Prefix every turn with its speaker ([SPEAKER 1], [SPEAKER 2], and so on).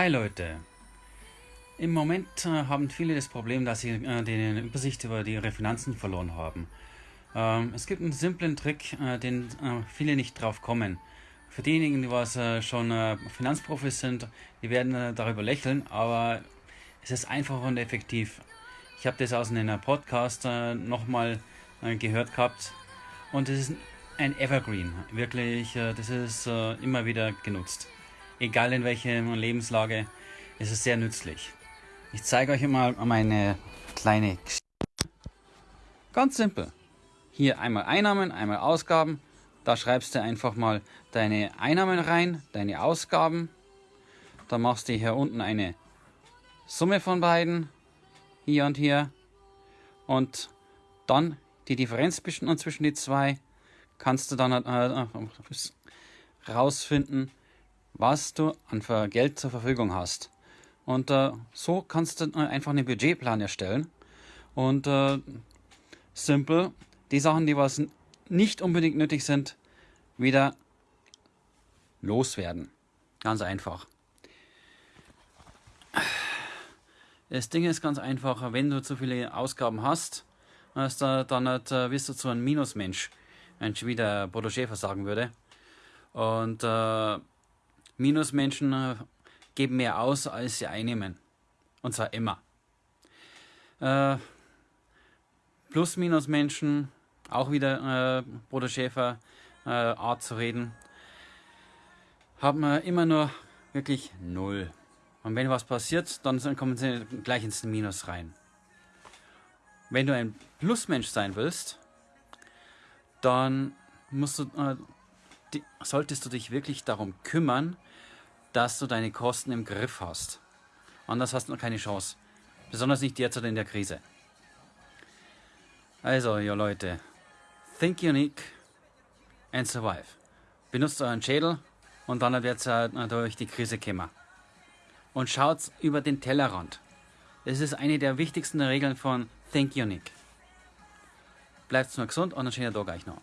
[SPEAKER 1] Hi Leute! Im Moment äh, haben viele das Problem, dass sie äh, die Übersicht über ihre Finanzen verloren haben. Ähm, es gibt einen simplen Trick, äh, den äh, viele nicht drauf kommen. Für diejenigen, die was äh, schon äh, Finanzprofis sind, die werden darüber lächeln, aber es ist einfach und effektiv. Ich habe das aus einem Podcast nochmal gehört gehabt und es ist ein Evergreen. Wirklich, das ist immer wieder genutzt egal in welcher Lebenslage, ist es sehr nützlich. Ich zeige euch mal meine kleine Geschichte. Ganz simpel. Hier einmal Einnahmen, einmal Ausgaben. Da schreibst du einfach mal deine Einnahmen rein, deine Ausgaben. Dann machst du hier unten eine Summe von beiden. Hier und hier. Und dann die Differenz zwischen die zwei kannst du dann äh, äh rausfinden, was du an Geld zur Verfügung hast. Und äh, so kannst du einfach einen Budgetplan erstellen und äh, simpel die Sachen, die was nicht unbedingt nötig sind, wieder loswerden. Ganz einfach. Das Ding ist ganz einfach, wenn du zu viele Ausgaben hast, dann äh, wirst du zu einem Minusmensch, wie der Bodo Schäfer sagen würde. Und äh, Minusmenschen äh, geben mehr aus, als sie einnehmen. Und zwar immer. Äh, Plus-Minus-Menschen, auch wieder äh, Bruder Schäfer äh, Art zu reden, haben äh, immer nur wirklich null. Und wenn was passiert, dann kommen sie gleich ins Minus rein. Wenn du ein Plusmensch sein willst, dann musst du, äh, die, solltest du dich wirklich darum kümmern, dass du deine Kosten im Griff hast. Anders hast du noch keine Chance. Besonders nicht derzeit in der Krise. Also, ihr Leute, think unique and survive. Benutzt euren Schädel und dann wird ihr durch die Krise kommen. Und schaut über den Tellerrand. Das ist eine der wichtigsten Regeln von Think Unique. Bleibt nur gesund und einen schönen Tag euch noch.